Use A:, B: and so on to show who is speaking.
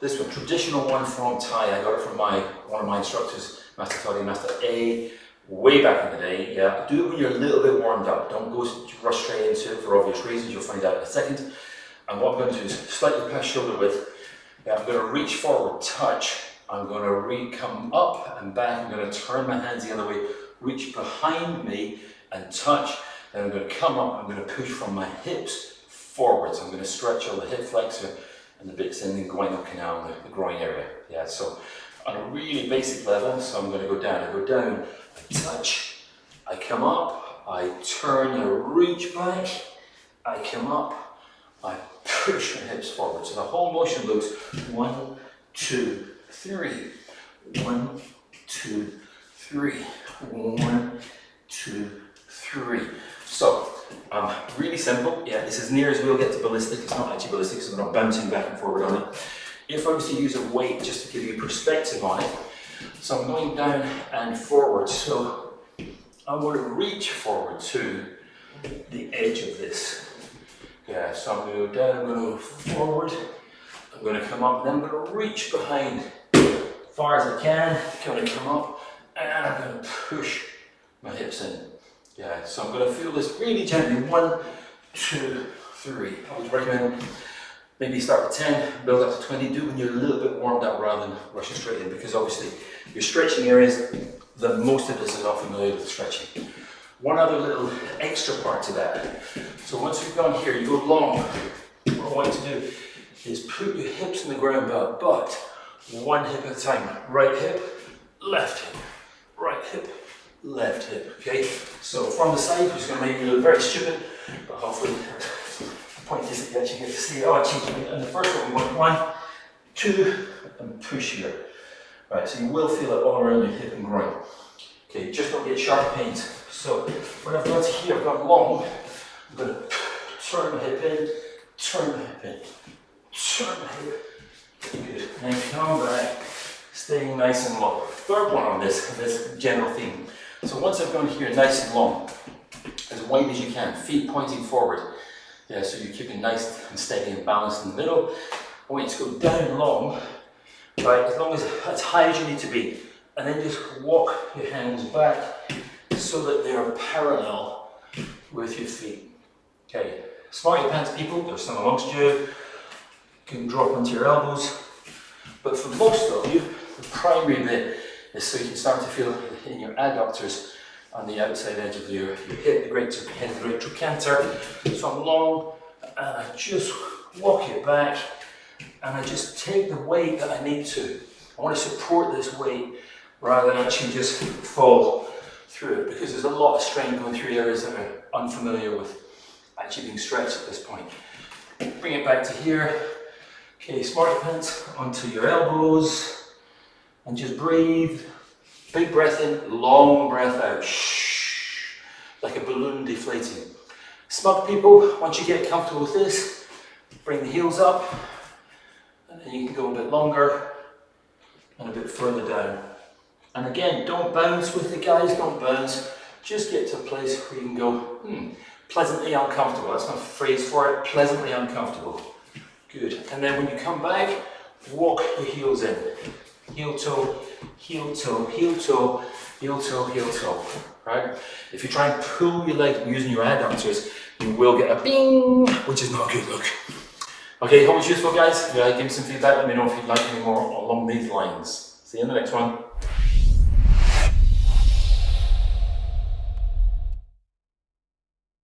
A: this one, traditional one from Thai, I got it from my one of my instructors, Master Toddy, Master A, way back in the day. Yeah, do it when you're a little bit warmed up. Don't go rush straight into it for obvious reasons. You'll find out in a second. And what I'm going to do is slightly past shoulder width. Yeah, I'm going to reach forward, touch. I'm going to re come up and back. I'm going to turn my hands the other way, reach behind me and touch. Then I'm going to come up. I'm going to push from my hips forwards. I'm going to stretch all the hip flexor and the bits in the inguinal canal, the, the groin area. Yeah, so on a really basic level, so I'm going to go down. I go down, I touch, I come up, I turn, I reach back, I come up, I push my hips forward. So the whole motion looks one, two, three, one, two, three, one, two, three. So um, really this is near as we'll get to ballistic. It's not actually ballistic, so we're not bouncing back and forward on it. If I was to use a weight just to give you perspective on it, so I'm going down and forward. So I want to reach forward to the edge of this. Yeah, so I'm going to go down, I'm going to go forward, I'm going to come up, and then I'm going to reach behind as far as I can. I'm going to come up, and I'm going to push my hips in. Yeah, so I'm going to feel this really gently. One, two, three. I would recommend maybe start with 10, build up to 20. Do when you're a little bit warmed up rather than rushing straight in because obviously you're stretching areas, that most of us are not familiar with stretching. One other little extra part to that. So once you've gone here, you go long. What I want you to do is put your hips in the ground but one hip at a time. Right hip, left hip, right hip, left hip, okay? So from the side, going to make you look very stupid, but hopefully the point is that you get to see, it oh, actually, and the first one, we want one, two, and push here. Right, so you will feel it all around your hip and groin. Okay, just don't get sharp pains. So when I've got to here, I've got long, I'm going to turn my hip in, turn my hip in, turn my hip. Good. And come back, staying nice and low. Third one on this, this general theme. So once I've gone here nice and long, as wide as you can, feet pointing forward. Yeah, so you're keeping nice and steady and balanced in the middle. I want you to go down long, right, as long as as high as you need to be. And then just walk your hands back so that they are parallel with your feet. Okay, smart your pants people, there's some amongst you, you can drop onto your elbows. But for most of you, the primary bit is so you can start to feel in your adductors on the outside edge of your, your hip, the great, of the great trochanter. So I'm long, and I just walk it back, and I just take the weight that I need to. I want to support this weight rather than actually just fall through it, because there's a lot of strain going through areas that are unfamiliar with actually being stretched at this point. Bring it back to here. Okay, smart pants onto your elbows, and just breathe. Big breath in, long breath out. Shh, like a balloon deflating. Smug people, once you get comfortable with this, bring the heels up, and then you can go a bit longer and a bit further down. And again, don't bounce with the guys, don't bounce. Just get to a place where you can go, hmm, pleasantly uncomfortable. That's my phrase for it, pleasantly uncomfortable. Good. And then when you come back, walk your heels in heel toe, heel toe, heel toe, heel toe, heel toe, right? If you try and pull your leg using your adductors, you will get a bing, which is not a good look. Okay, hope it's useful guys. Yeah, give me some feedback, let me know if you'd like any more along these lines. See you in the next one.